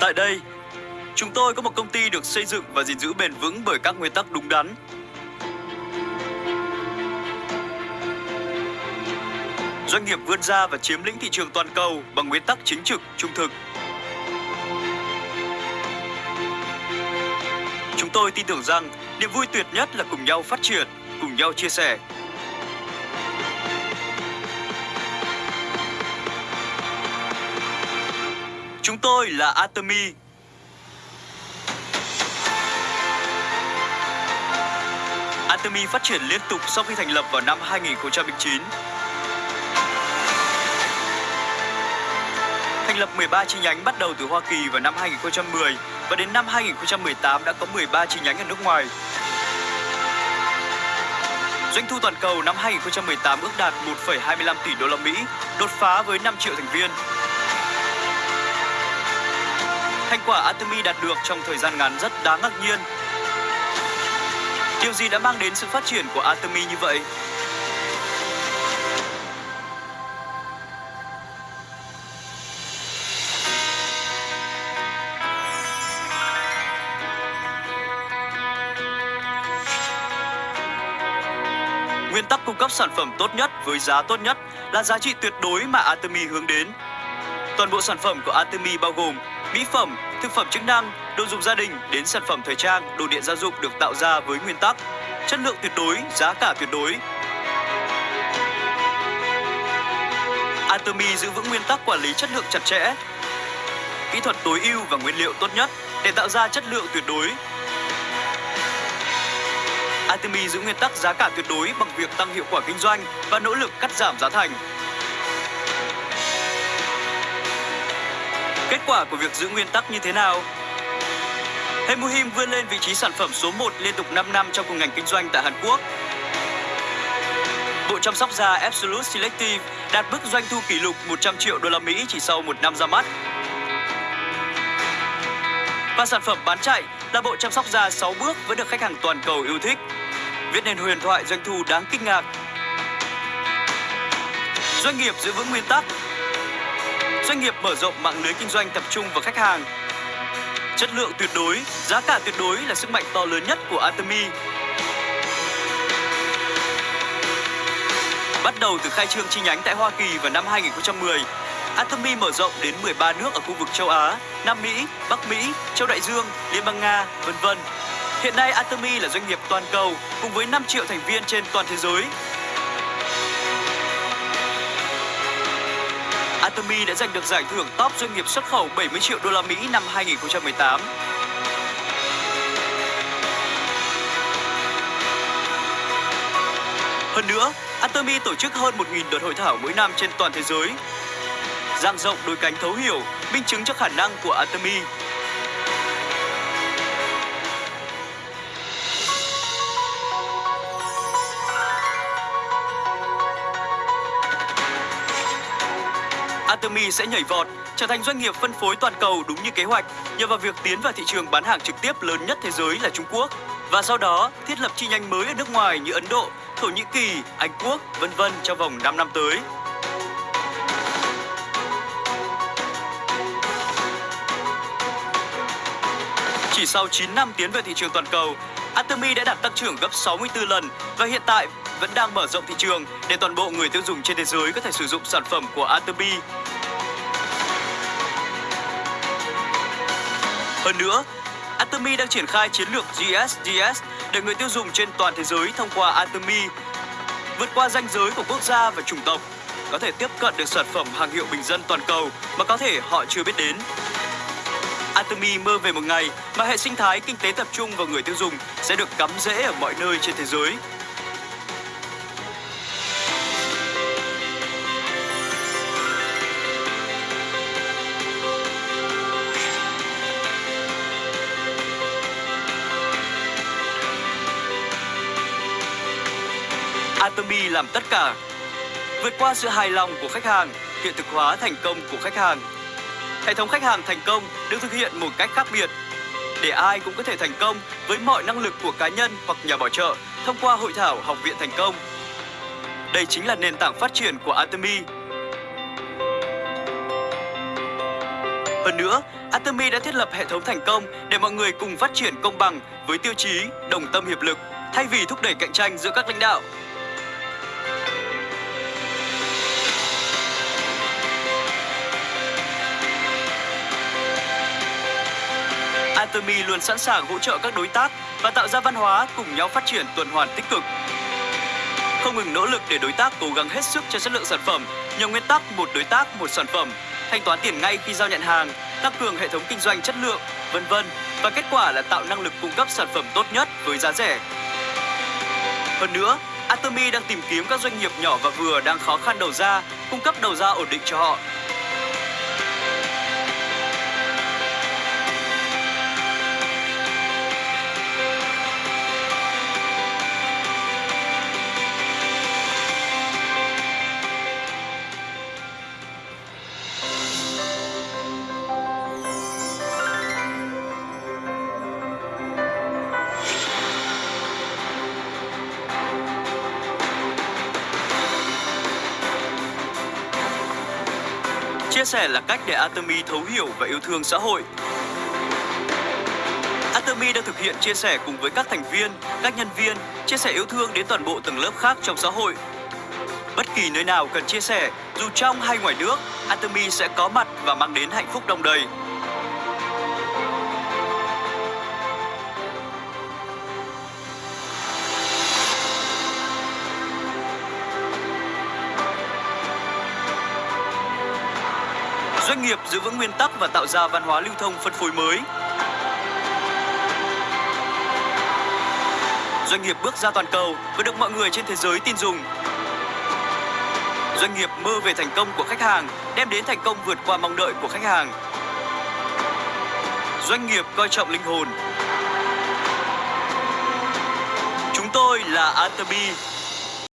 Tại đây, chúng tôi có một công ty được xây dựng và gìn giữ bền vững bởi các nguyên tắc đúng đắn. Doanh nghiệp vươn ra và chiếm lĩnh thị trường toàn cầu bằng nguyên tắc chính trực, trung thực. Chúng tôi tin tưởng rằng niềm vui tuyệt nhất là cùng nhau phát triển, cùng nhau chia sẻ. Chúng tôi là Atomy. Atomy phát triển liên tục sau khi thành lập vào năm 2009. Thành lập 13 chi nhánh bắt đầu từ Hoa Kỳ vào năm 2010 và đến năm 2018 đã có 13 chi nhánh ở nước ngoài. Doanh thu toàn cầu năm 2018 ước đạt 1,25 tỷ đô la Mỹ, đột phá với 5 triệu thành viên. Thành quả Atomy đạt được trong thời gian ngắn rất đáng ngạc nhiên. Điều gì đã mang đến sự phát triển của Atomy như vậy? Nguyên tắc cung cấp sản phẩm tốt nhất với giá tốt nhất là giá trị tuyệt đối mà Atomy hướng đến. Toàn bộ sản phẩm của Atomy bao gồm mỹ phẩm, thực phẩm chức năng, đồ dùng gia đình đến sản phẩm thời trang, đồ điện gia dụng được tạo ra với nguyên tắc chất lượng tuyệt đối, giá cả tuyệt đối. Atomy giữ vững nguyên tắc quản lý chất lượng chặt chẽ, kỹ thuật tối ưu và nguyên liệu tốt nhất để tạo ra chất lượng tuyệt đối. Atomy giữ nguyên tắc giá cả tuyệt đối bằng việc tăng hiệu quả kinh doanh và nỗ lực cắt giảm giá thành. Kết quả của việc giữ nguyên tắc như thế nào? Hemuhim vươn lên vị trí sản phẩm số 1 liên tục 5 năm trong cùng ngành kinh doanh tại Hàn Quốc. Bộ chăm sóc da Absolute Selective đạt mức doanh thu kỷ lục 100 triệu đô la Mỹ chỉ sau một năm ra mắt. Và sản phẩm bán chạy là bộ chăm sóc da 6 bước vẫn được khách hàng toàn cầu yêu thích. Viết nên huyền thoại doanh thu đáng kinh ngạc. Doanh nghiệp giữ vững nguyên tắc. Doanh nghiệp mở rộng mạng lưới kinh doanh tập trung vào khách hàng. Chất lượng tuyệt đối, giá cả tuyệt đối là sức mạnh to lớn nhất của Atomy. Bắt đầu từ khai trương chi nhánh tại Hoa Kỳ vào năm 2010, Atomy mở rộng đến 13 nước ở khu vực châu Á, Nam Mỹ, Bắc Mỹ, châu Đại Dương, Liên bang Nga, vân vân. Hiện nay Atomy là doanh nghiệp toàn cầu cùng với 5 triệu thành viên trên toàn thế giới. Atomy đã giành được giải thưởng top doanh nghiệp xuất khẩu 70 triệu đô la Mỹ năm 2018. Hơn nữa, Atomy tổ chức hơn 1.000 đợt hội thảo mỗi năm trên toàn thế giới. Giang rộng đôi cánh thấu hiểu, minh chứng cho khả năng của Atomy Atomy sẽ nhảy vọt, trở thành doanh nghiệp phân phối toàn cầu đúng như kế hoạch nhờ vào việc tiến vào thị trường bán hàng trực tiếp lớn nhất thế giới là Trung Quốc và sau đó thiết lập chi nhánh mới ở nước ngoài như Ấn Độ, Thổ Nhĩ Kỳ, Anh Quốc, vân vân trong vòng 5 năm tới. Chỉ sau 9 năm tiến về thị trường toàn cầu, Atomy đã đạt tăng trưởng gấp 64 lần và hiện tại vẫn đang mở rộng thị trường để toàn bộ người tiêu dùng trên thế giới có thể sử dụng sản phẩm của Atomy. Hơn nữa, Atomy đang triển khai chiến lược GSGS để người tiêu dùng trên toàn thế giới thông qua Atomy vượt qua ranh giới của quốc gia và chủng tộc, có thể tiếp cận được sản phẩm hàng hiệu bình dân toàn cầu mà có thể họ chưa biết đến. Atomy mơ về một ngày mà hệ sinh thái kinh tế tập trung vào người tiêu dùng sẽ được cắm rễ ở mọi nơi trên thế giới. Atomy làm tất cả, vượt qua sự hài lòng của khách hàng, hiện thực hóa thành công của khách hàng. Hệ thống khách hàng thành công được thực hiện một cách khác biệt để ai cũng có thể thành công với mọi năng lực của cá nhân hoặc nhà bảo trợ thông qua hội thảo học viện thành công. Đây chính là nền tảng phát triển của Atomy. Hơn nữa, Atomy đã thiết lập hệ thống thành công để mọi người cùng phát triển công bằng với tiêu chí đồng tâm hiệp lực thay vì thúc đẩy cạnh tranh giữa các lãnh đạo. Atomy luôn sẵn sàng hỗ trợ các đối tác và tạo ra văn hóa cùng nhau phát triển tuần hoàn tích cực. Không ngừng nỗ lực để đối tác cố gắng hết sức cho chất lượng sản phẩm nhờ nguyên tắc một đối tác một sản phẩm, thanh toán tiền ngay khi giao nhận hàng, tăng cường hệ thống kinh doanh chất lượng, vân vân và kết quả là tạo năng lực cung cấp sản phẩm tốt nhất với giá rẻ. Hơn nữa, Atomy đang tìm kiếm các doanh nghiệp nhỏ và vừa đang khó khăn đầu ra, cung cấp đầu ra ổn định cho họ Chia sẻ là cách để Atomy thấu hiểu và yêu thương xã hội. Atomy đang thực hiện chia sẻ cùng với các thành viên, các nhân viên, chia sẻ yêu thương đến toàn bộ tầng lớp khác trong xã hội. Bất kỳ nơi nào cần chia sẻ, dù trong hay ngoài nước, Atomy sẽ có mặt và mang đến hạnh phúc đồng đầy. Doanh nghiệp giữ vững nguyên tắc và tạo ra văn hóa lưu thông phân phối mới. Doanh nghiệp bước ra toàn cầu và được mọi người trên thế giới tin dùng. Doanh nghiệp mơ về thành công của khách hàng, đem đến thành công vượt qua mong đợi của khách hàng. Doanh nghiệp coi trọng linh hồn. Chúng tôi là Atabi,